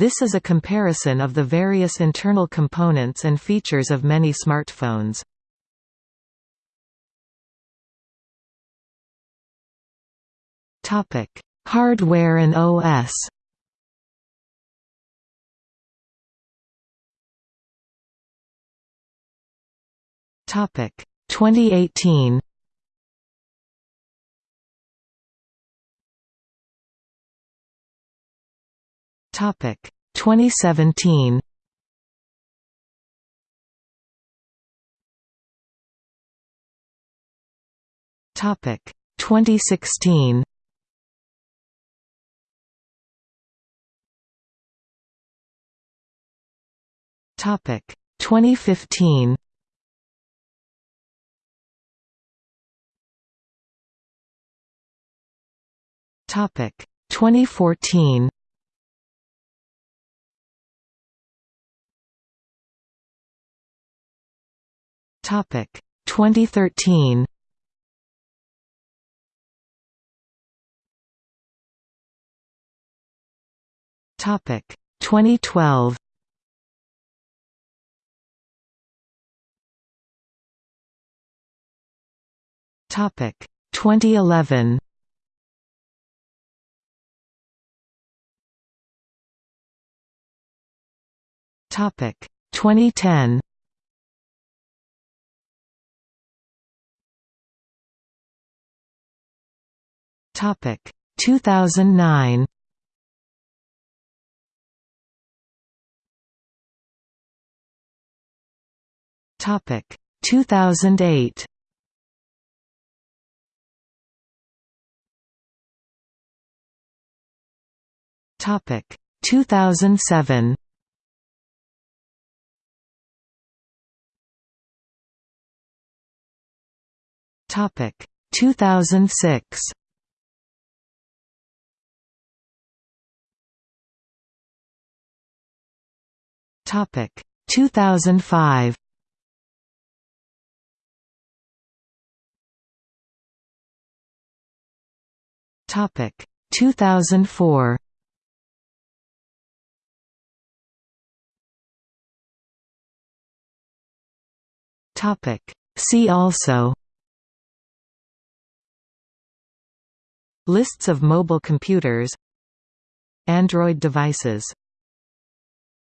This is a comparison of the various internal components and features of many smartphones. Hardware and OS Topic. 2018 Topic 2017 Topic 2016 Topic 2015 Topic 2014 Topic 2013 Topic 2012 Topic 2011 Topic 2010 Topic. 2009 Topic. 2008 Topic. 2007 Topic. 2006 Topic. 2005 Topic. 2004 Topic. See also. Lists of mobile computers. Android devices